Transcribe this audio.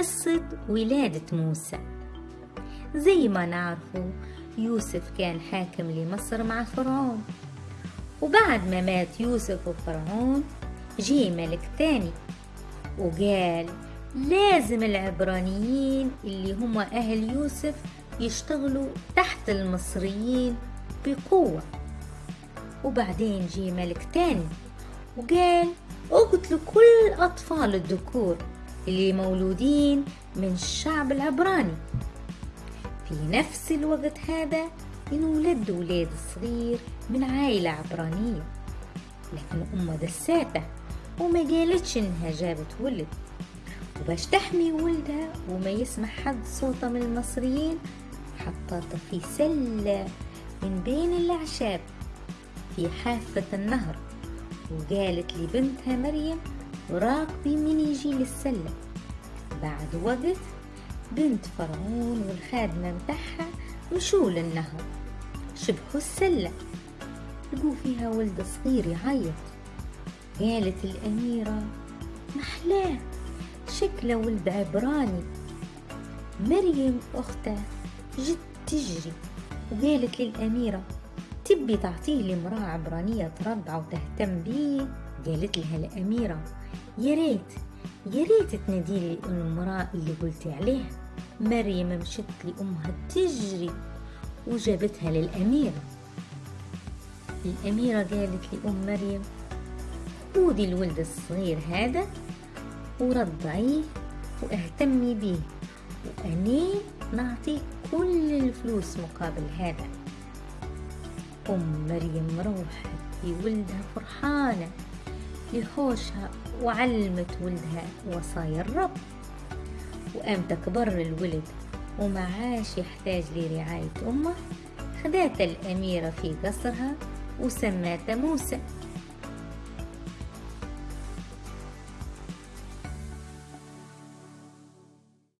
قصة ولادة موسى. زي ما نعرفه يوسف كان حاكم لمصر مع فرعون. وبعد ما مات يوسف وفرعون جه ملك تاني. وقال لازم العبرانيين اللي هم أهل يوسف يشتغلوا تحت المصريين بقوة. وبعدين جه ملك تاني وقال اقتلوا كل أطفال الذكور. اللي مولودين من الشعب العبراني. في نفس الوقت هذا انولد ولاد صغير من عائلة عبرانية. لكن أمة دساته وما قالتش إنها جابت ولد. وباش تحمي ولدها وما يسمع حد صوتها من المصريين حطته في سلة من بين الأعشاب في حافة النهر. وقالت لبنتها مريم راكبي من يجي للسلة بعد وقت بنت فرعون والخادمة متاعها مشوا للنهر شبهوا السلة لقوا فيها ولد صغير يعيط. قالت الأميرة محلاه شكله ولد عبراني. مريم أخته جت تجري. وقالت للأميرة تبي تعطيه لامرأة عبرانية ترضع وتهتم بيه؟ قالت لها الأميرة يا ريت يا ريت تنادي لي المرأة اللي قلتي عليها مريم مشت لأمها تجري وجابتها للأميرة. الأميرة قالت لأم مريم خودي الولد الصغير هذا ورضعيه واهتمي بيه وأني نعطيك كل الفلوس مقابل هذا. أم مريم روحت بولدها فرحانة. لحوشها وعلمت ولدها وصايا الرب. وقام تكبر الولد وما عاش يحتاج لرعاية أمه خدات الأميرة في قصرها وسماته موسى.